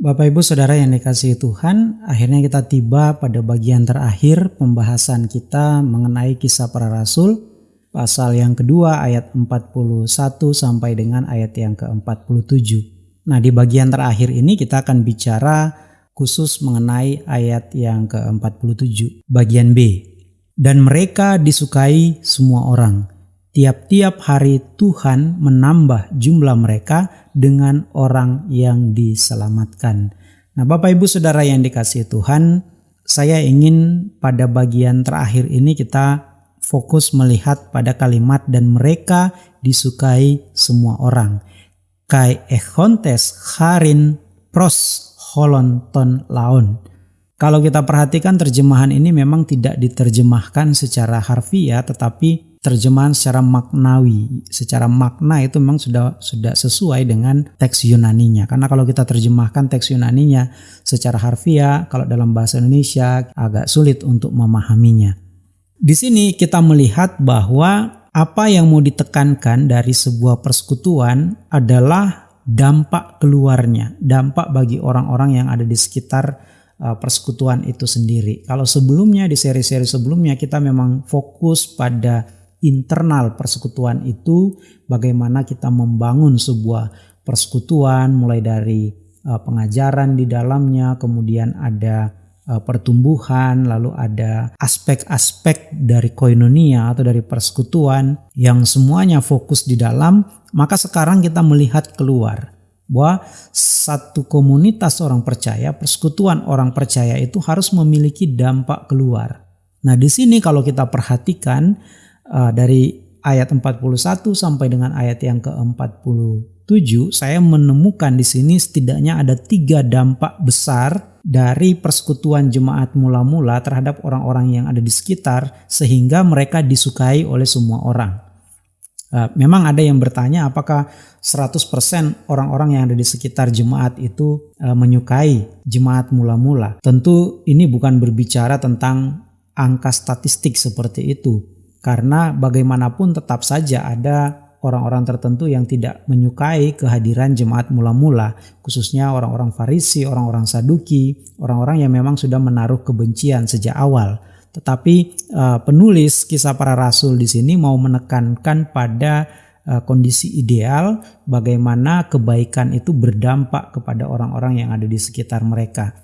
Bapak Ibu Saudara yang dikasihi Tuhan, akhirnya kita tiba pada bagian terakhir pembahasan kita mengenai kisah para rasul, pasal yang kedua ayat 41 sampai dengan ayat yang ke-47. Nah di bagian terakhir ini kita akan bicara khusus mengenai ayat yang ke-47, bagian B. Dan mereka disukai semua orang. Tiap-tiap hari Tuhan menambah jumlah mereka dengan orang yang diselamatkan. Nah, Bapak Ibu Saudara yang dikasihi Tuhan, saya ingin pada bagian terakhir ini kita fokus melihat pada kalimat dan mereka disukai semua orang. Kai echontes harin pros holonton laon. Kalau kita perhatikan terjemahan ini memang tidak diterjemahkan secara harfiah tetapi terjemahan secara maknawi, secara makna itu memang sudah sudah sesuai dengan teks Yunaninya. Karena kalau kita terjemahkan teks Yunaninya secara harfiah, kalau dalam bahasa Indonesia agak sulit untuk memahaminya. Di sini kita melihat bahwa apa yang mau ditekankan dari sebuah persekutuan adalah dampak keluarnya, dampak bagi orang-orang yang ada di sekitar uh, persekutuan itu sendiri. Kalau sebelumnya di seri-seri sebelumnya kita memang fokus pada internal persekutuan itu bagaimana kita membangun sebuah persekutuan mulai dari uh, pengajaran di dalamnya kemudian ada uh, pertumbuhan lalu ada aspek-aspek dari koinonia atau dari persekutuan yang semuanya fokus di dalam maka sekarang kita melihat keluar bahwa satu komunitas orang percaya, persekutuan orang percaya itu harus memiliki dampak keluar. Nah, di sini kalau kita perhatikan uh, dari ayat 41 sampai dengan ayat yang ke-47 saya menemukan di sini setidaknya ada tiga dampak besar dari persekutuan jemaat mula-mula terhadap orang-orang yang ada di sekitar sehingga mereka disukai oleh semua orang. Uh, memang ada yang bertanya apakah 100% orang-orang yang ada di sekitar jemaat itu uh, menyukai jemaat mula-mula. Tentu ini bukan berbicara tentang angka statistik seperti itu karena bagaimanapun tetap saja ada orang-orang tertentu yang tidak menyukai kehadiran jemaat mula-mula, khususnya orang-orang Farisi, orang-orang Saduki, orang-orang yang memang sudah menaruh kebencian sejak awal. Tetapi uh, penulis kisah para rasul di sini mau menekankan pada uh, kondisi ideal bagaimana kebaikan itu berdampak kepada orang-orang yang ada di sekitar mereka.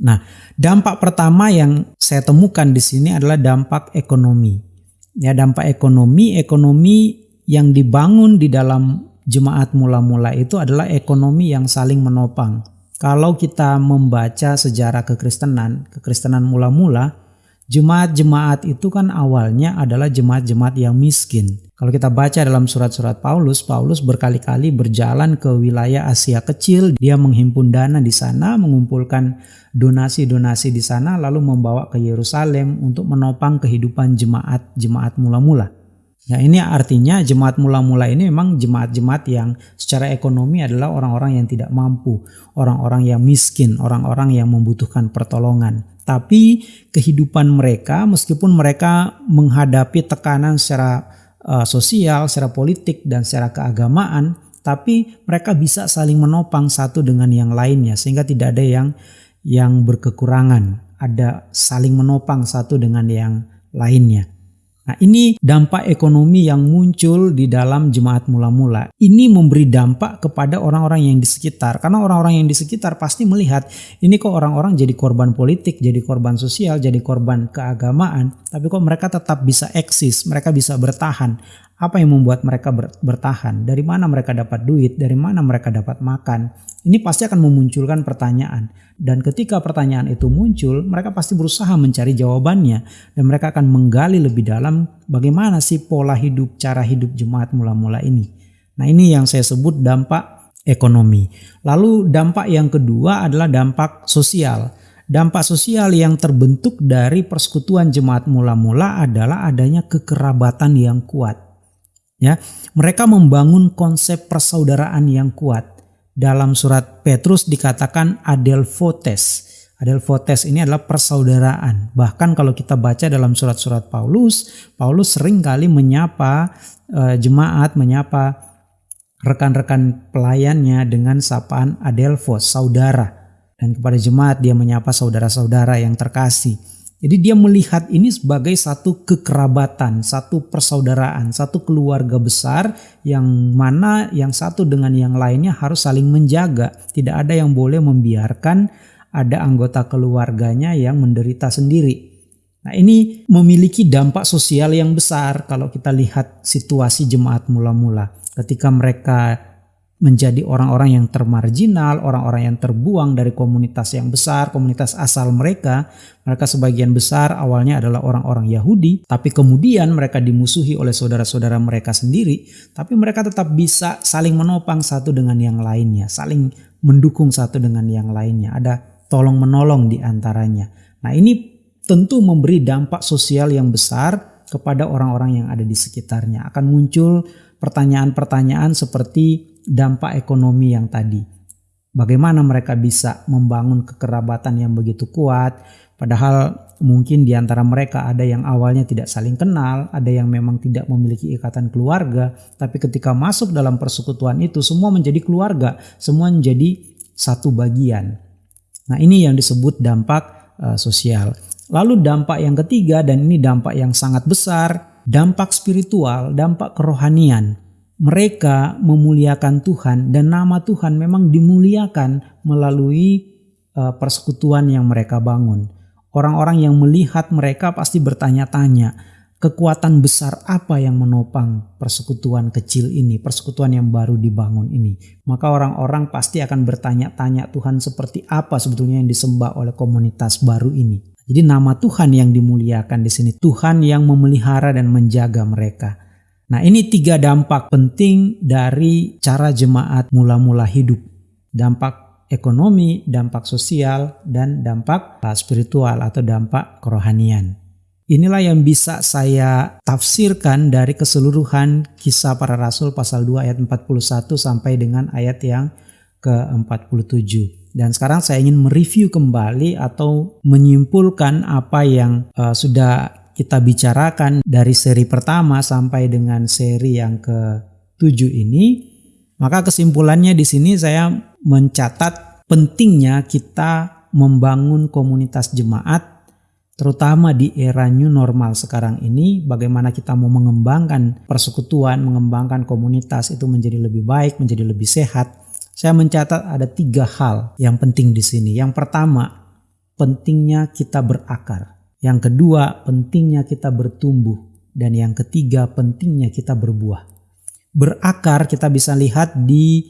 Nah, dampak pertama yang saya temukan di sini adalah dampak ekonomi ya dampak ekonomi ekonomi yang dibangun di dalam jemaat mula-mula itu adalah ekonomi yang saling menopang. Kalau kita membaca sejarah kekristenan, kekristenan mula-mula, jemaat-jemaat itu kan awalnya adalah jemaat-jemaat yang miskin. Kalau kita baca dalam surat-surat Paulus, Paulus berkali-kali berjalan ke wilayah Asia Kecil, dia menghimpun dana di sana, mengumpulkan donasi-donasi di sana, lalu membawa ke Yerusalem untuk menopang kehidupan jemaat-jemaat mula-mula. Ya ini artinya jemaat mula-mula ini memang jemaat-jemaat yang secara ekonomi adalah orang-orang yang tidak mampu, orang-orang yang miskin, orang-orang yang membutuhkan pertolongan. Tapi kehidupan mereka meskipun mereka menghadapi tekanan secara uh, sosial, secara politik dan secara keagamaan, tapi mereka bisa saling menopang satu dengan yang lainnya sehingga tidak ada yang yang berkekurangan, ada saling menopang satu dengan yang lainnya. Nah, ini dampak ekonomi yang muncul di dalam jemaat mula-mula. Ini memberi dampak kepada orang-orang yang di sekitar. Karena orang-orang yang di sekitar pasti melihat ini kok orang-orang jadi korban politik, jadi korban sosial, jadi korban keagamaan. Tapi kok mereka tetap bisa eksis, mereka bisa bertahan. Apa yang membuat mereka bertahan? Dari mana mereka dapat duit? Dari mana mereka dapat makan? Ini pasti akan memunculkan pertanyaan. Dan ketika pertanyaan itu muncul, mereka pasti berusaha mencari jawabannya. Dan mereka akan menggali lebih dalam bagaimana sih pola hidup, cara hidup jemaat mula-mula ini. Nah ini yang saya sebut dampak ekonomi. Lalu dampak yang kedua adalah dampak sosial. Dampak sosial yang terbentuk dari persekutuan jemaat mula-mula adalah adanya kekerabatan yang kuat. Ya, mereka membangun konsep persaudaraan yang kuat dalam surat Petrus dikatakan adelphotes. Adelphotes ini adalah persaudaraan. Bahkan kalau kita baca dalam surat-surat Paulus, Paulus sering kali menyapa uh, jemaat, menyapa rekan-rekan pelayannya dengan sapaan Adelphos, saudara. Dan kepada jemaat dia menyapa saudara-saudara yang terkasih. Jadi dia melihat ini sebagai satu kekerabatan, satu persaudaraan, satu keluarga besar yang mana yang satu dengan yang lainnya harus saling menjaga. Tidak ada yang boleh membiarkan ada anggota keluarganya yang menderita sendiri. Nah ini memiliki dampak sosial yang besar kalau kita lihat situasi jemaat mula-mula. Ketika mereka menjadi orang-orang yang termarginal, orang-orang yang terbuang dari komunitas yang besar, komunitas asal mereka. Mereka sebagian besar awalnya adalah orang-orang Yahudi, tapi kemudian mereka dimusuhi oleh saudara-saudara mereka sendiri, tapi mereka tetap bisa saling menopang satu dengan yang lainnya, saling mendukung satu dengan yang lainnya. Ada tolong menolong di antaranya. Nah, ini tentu memberi dampak sosial yang besar kepada orang-orang yang ada di sekitarnya. Akan muncul pertanyaan-pertanyaan seperti dampak ekonomi yang tadi. Bagaimana mereka bisa membangun kekerabatan yang begitu kuat, padahal mungkin di antara mereka ada yang awalnya tidak saling kenal, ada yang memang tidak memiliki ikatan keluarga, tapi ketika masuk dalam persekutuan itu semua menjadi keluarga, semua menjadi satu bagian. Nah, ini yang disebut dampak uh, sosial. Lalu dampak yang ketiga dan ini dampak yang sangat besar, dampak spiritual, dampak kerohanian mereka memuliakan Tuhan dan nama Tuhan memang dimuliakan melalui uh, persekutuan yang mereka bangun. Orang-orang yang melihat mereka pasti bertanya-tanya, kekuatan besar apa yang menopang persekutuan kecil ini, persekutuan yang baru dibangun ini. Maka orang-orang pasti akan bertanya-tanya Tuhan seperti apa sebetulnya yang disembah oleh komunitas baru ini. Jadi nama Tuhan yang dimuliakan di sini, Tuhan yang memelihara dan menjaga mereka. Nah, ini tiga dampak penting dari cara jemaat mula-mula hidup. Dampak ekonomi, dampak sosial, dan dampak spiritual atau dampak kerohanian. Inilah yang bisa saya tafsirkan dari keseluruhan kisah para rasul pasal 2 ayat 41 sampai dengan ayat yang ke-47. Dan sekarang saya ingin mereview kembali atau menyimpulkan apa yang uh, sudah kita bicarakan dari seri pertama sampai dengan seri yang ke-7 ini, maka kesimpulannya di sini saya mencatat pentingnya kita membangun komunitas jemaat terutama di era new normal sekarang ini bagaimana kita mau mengembangkan persekutuan, mengembangkan komunitas itu menjadi lebih baik, menjadi lebih sehat. Saya mencatat ada tiga hal yang penting di sini. Yang pertama, pentingnya kita berakar. Yang kedua, pentingnya kita bertumbuh. Dan yang ketiga, pentingnya kita berbuah. Berakar kita bisa lihat di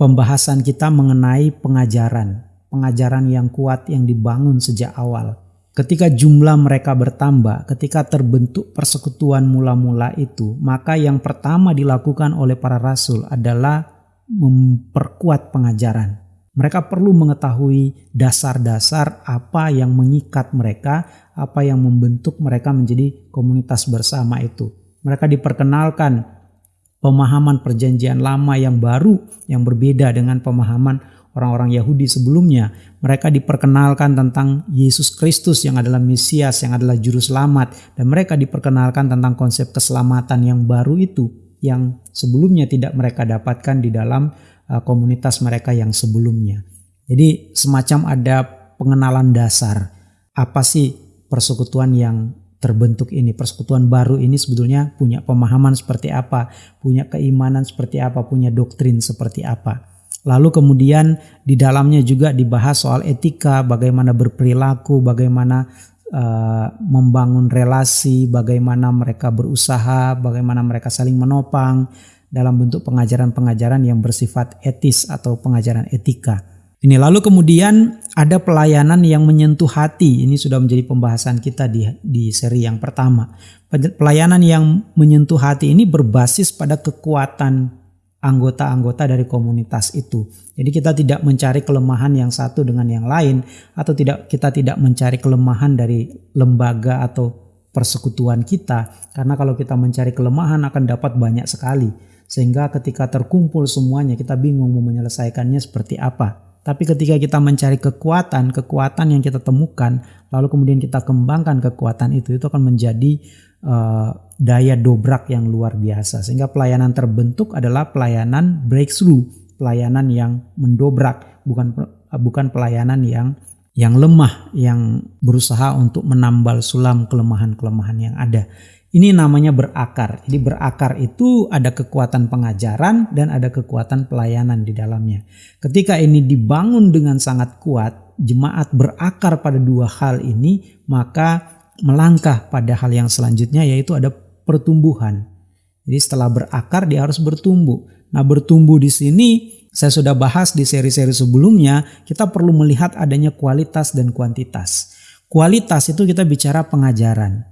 pembahasan kita mengenai pengajaran. Pengajaran yang kuat yang dibangun sejak awal. Ketika jumlah mereka bertambah, ketika terbentuk persekutuan mula-mula itu, maka yang pertama dilakukan oleh para rasul adalah memperkuat pengajaran mereka perlu mengetahui dasar-dasar apa yang mengikat mereka, apa yang membentuk mereka menjadi komunitas bersama itu. Mereka diperkenalkan pemahaman perjanjian lama yang baru, yang berbeda dengan pemahaman orang-orang Yahudi sebelumnya. Mereka diperkenalkan tentang Yesus Kristus yang adalah Mesias, yang adalah Juru Selamat. Dan mereka diperkenalkan tentang konsep keselamatan yang baru itu, yang sebelumnya tidak mereka dapatkan di dalam komunitas mereka yang sebelumnya. Jadi semacam ada pengenalan dasar apa sih persekutuan yang terbentuk ini, persekutuan baru ini sebetulnya punya pemahaman seperti apa, punya keimanan seperti apa, punya doktrin seperti apa. Lalu kemudian di dalamnya juga dibahas soal etika, bagaimana berperilaku, bagaimana uh, membangun relasi, bagaimana mereka berusaha, bagaimana mereka saling menopang, dalam bentuk pengajaran-pengajaran yang bersifat etis atau pengajaran etika. Ini lalu kemudian ada pelayanan yang menyentuh hati. Ini sudah menjadi pembahasan kita di di seri yang pertama. Pelayanan yang menyentuh hati ini berbasis pada kekuatan anggota-anggota dari komunitas itu. Jadi kita tidak mencari kelemahan yang satu dengan yang lain atau tidak kita tidak mencari kelemahan dari lembaga atau persekutuan kita karena kalau kita mencari kelemahan akan dapat banyak sekali. Sehingga ketika terkumpul semuanya kita bingung mau menyelesaikannya seperti apa. Tapi ketika kita mencari kekuatan, kekuatan yang kita temukan, lalu kemudian kita kembangkan kekuatan itu, itu akan menjadi uh, daya dobrak yang luar biasa. Sehingga pelayanan terbentuk adalah pelayanan breakthrough, pelayanan yang mendobrak, bukan bukan pelayanan yang yang lemah, yang berusaha untuk menambal sulam kelemahan-kelemahan yang ada. Ini namanya berakar. Jadi berakar itu ada kekuatan pengajaran dan ada kekuatan pelayanan di dalamnya. Ketika ini dibangun dengan sangat kuat, jemaat berakar pada dua hal ini, maka melangkah pada hal yang selanjutnya yaitu ada pertumbuhan. Jadi setelah berakar dia harus bertumbuh. Nah, bertumbuh di sini saya sudah bahas di seri-seri sebelumnya, kita perlu melihat adanya kualitas dan kuantitas. Kualitas itu kita bicara pengajaran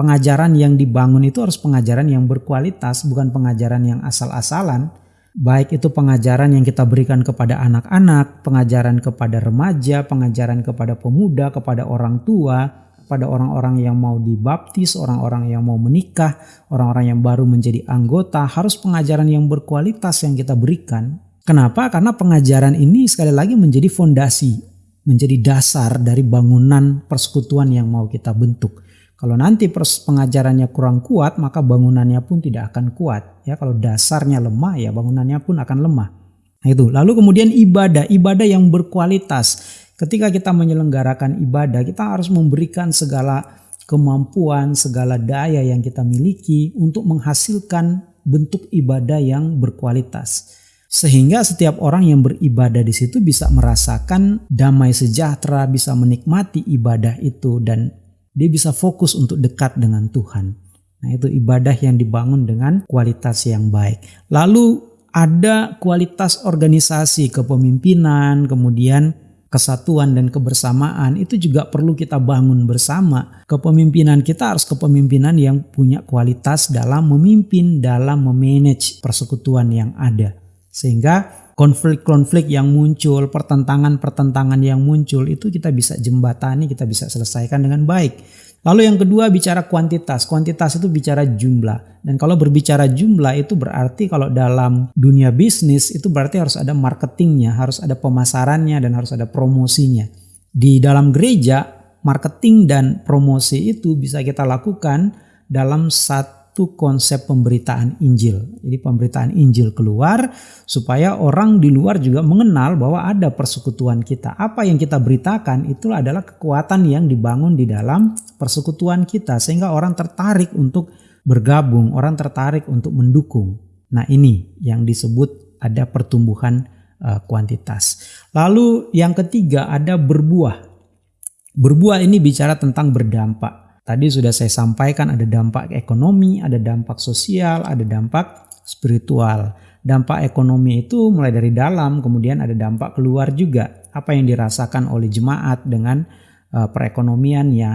pengajaran yang dibangun itu harus pengajaran yang berkualitas, bukan pengajaran yang asal-asalan. Baik itu pengajaran yang kita berikan kepada anak-anak, pengajaran kepada remaja, pengajaran kepada pemuda, kepada orang tua, kepada orang-orang yang mau dibaptis, orang-orang yang mau menikah, orang-orang yang baru menjadi anggota, harus pengajaran yang berkualitas yang kita berikan. Kenapa? Karena pengajaran ini sekali lagi menjadi fondasi, menjadi dasar dari bangunan persekutuan yang mau kita bentuk. Kalau nanti pengajarannya kurang kuat, maka bangunannya pun tidak akan kuat. Ya, kalau dasarnya lemah, ya bangunannya pun akan lemah. Nah itu. Lalu kemudian ibadah, ibadah yang berkualitas. Ketika kita menyelenggarakan ibadah, kita harus memberikan segala kemampuan, segala daya yang kita miliki untuk menghasilkan bentuk ibadah yang berkualitas. Sehingga setiap orang yang beribadah di situ bisa merasakan damai sejahtera, bisa menikmati ibadah itu dan dia bisa fokus untuk dekat dengan Tuhan. Nah, itu ibadah yang dibangun dengan kualitas yang baik. Lalu ada kualitas organisasi kepemimpinan, kemudian kesatuan dan kebersamaan itu juga perlu kita bangun bersama. Kepemimpinan kita harus kepemimpinan yang punya kualitas dalam memimpin, dalam memanage persekutuan yang ada. Sehingga konflik-konflik yang muncul, pertentangan-pertentangan yang muncul itu kita bisa jembatani, kita bisa selesaikan dengan baik. Lalu yang kedua bicara kuantitas. Kuantitas itu bicara jumlah. Dan kalau berbicara jumlah itu berarti kalau dalam dunia bisnis itu berarti harus ada marketingnya, harus ada pemasarannya dan harus ada promosinya. Di dalam gereja marketing dan promosi itu bisa kita lakukan dalam satu satu konsep pemberitaan Injil. Jadi pemberitaan Injil keluar supaya orang di luar juga mengenal bahwa ada persekutuan kita. Apa yang kita beritakan itu adalah kekuatan yang dibangun di dalam persekutuan kita sehingga orang tertarik untuk bergabung, orang tertarik untuk mendukung. Nah, ini yang disebut ada pertumbuhan uh, kuantitas. Lalu yang ketiga ada berbuah. Berbuah ini bicara tentang berdampak. Tadi sudah saya sampaikan ada dampak ekonomi, ada dampak sosial, ada dampak spiritual. Dampak ekonomi itu mulai dari dalam, kemudian ada dampak keluar juga. Apa yang dirasakan oleh jemaat dengan uh, perekonomiannya,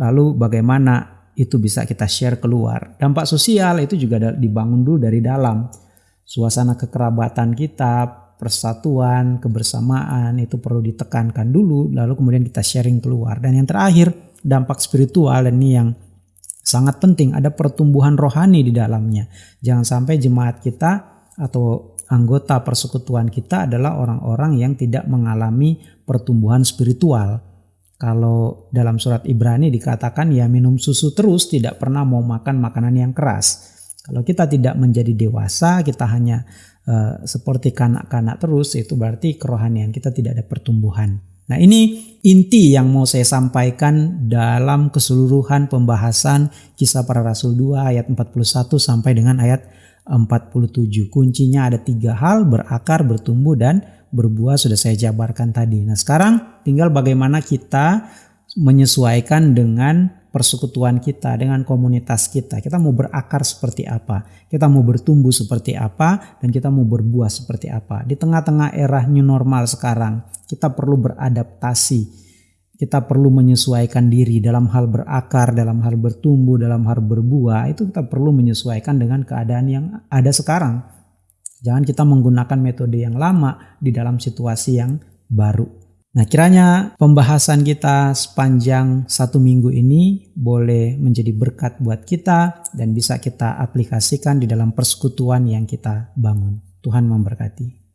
lalu bagaimana itu bisa kita share keluar. Dampak sosial itu juga dibangun dulu dari dalam. Suasana kekerabatan kita, persatuan, kebersamaan itu perlu ditekankan dulu, lalu kemudian kita sharing keluar. Dan yang terakhir, dampak spiritual dan ini yang sangat penting ada pertumbuhan rohani di dalamnya. Jangan sampai jemaat kita atau anggota persekutuan kita adalah orang-orang yang tidak mengalami pertumbuhan spiritual. Kalau dalam surat Ibrani dikatakan ya minum susu terus tidak pernah mau makan makanan yang keras. Kalau kita tidak menjadi dewasa, kita hanya uh, seperti kanak-kanak terus, itu berarti kerohanian kita tidak ada pertumbuhan. Nah ini inti yang mau saya sampaikan dalam keseluruhan pembahasan kisah para rasul 2 ayat 41 sampai dengan ayat 47. Kuncinya ada tiga hal berakar, bertumbuh dan berbuah sudah saya jabarkan tadi. Nah sekarang tinggal bagaimana kita menyesuaikan dengan persekutuan kita, dengan komunitas kita. Kita mau berakar seperti apa, kita mau bertumbuh seperti apa, dan kita mau berbuah seperti apa. Di tengah-tengah era new normal sekarang, kita perlu beradaptasi. Kita perlu menyesuaikan diri dalam hal berakar, dalam hal bertumbuh, dalam hal berbuah. Itu kita perlu menyesuaikan dengan keadaan yang ada sekarang. Jangan kita menggunakan metode yang lama di dalam situasi yang baru. Nah, kiranya pembahasan kita sepanjang satu minggu ini boleh menjadi berkat buat kita dan bisa kita aplikasikan di dalam persekutuan yang kita bangun. Tuhan memberkati.